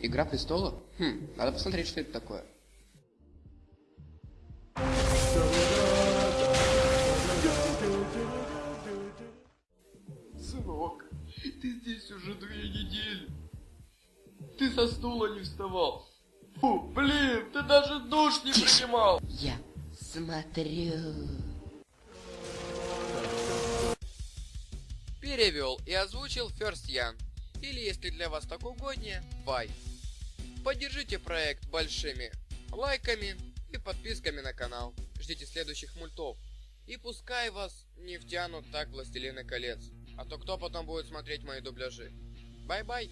Игра престолов? Хм, надо посмотреть, что это такое. Сынок, ты здесь уже две недели. Ты со стула не вставал. Фу, блин, ты даже душ не принимал. Я смотрю. Перевел и озвучил First Ян. Или если для вас так угоднее, Вай. Поддержите проект большими лайками и подписками на канал. Ждите следующих мультов. И пускай вас не втянут так Властелины колец. А то кто потом будет смотреть мои дубляжи. Bye-bye.